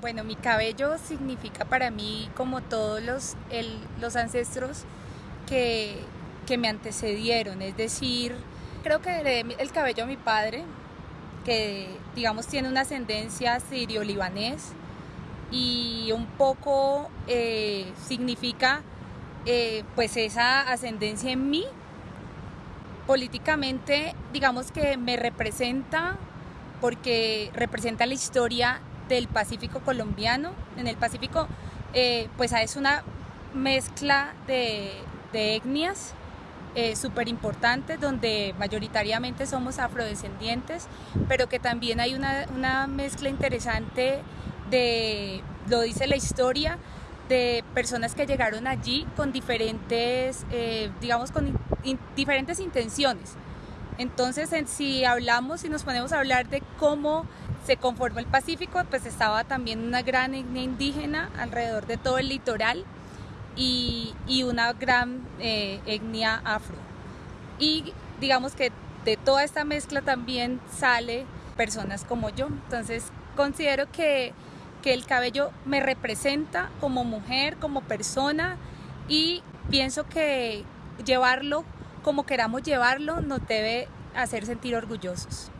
Bueno, mi cabello significa para mí como todos los, los ancestros que, que, me antecedieron, es decir, creo que heredé el cabello a mi padre, que digamos tiene una ascendencia sirio-libanés y un poco eh, significa eh, pues esa ascendencia en mí. Políticamente digamos que me representa porque representa la historia del Pacífico colombiano. En el Pacífico, eh, pues es una mezcla de, etnias eh, súper importantes, donde mayoritariamente somos afrodescendientes, pero que también hay una, mezcla interesante de, lo dice la historia, de personas que llegaron allí con diferentes, eh, digamos, con diferentes intenciones. Entonces, si hablamos y nos ponemos a hablar de cómo se conformó el Pacífico, pues estaba también una gran etnia indígena alrededor de todo el litoral y, una gran eh, etnia afro. Y digamos que de toda esta mezcla también sale personas como yo. Entonces considero que, que el cabello me representa como mujer, como persona y pienso que llevarlo como queramos llevarlo nos debe hacer sentir orgullosos.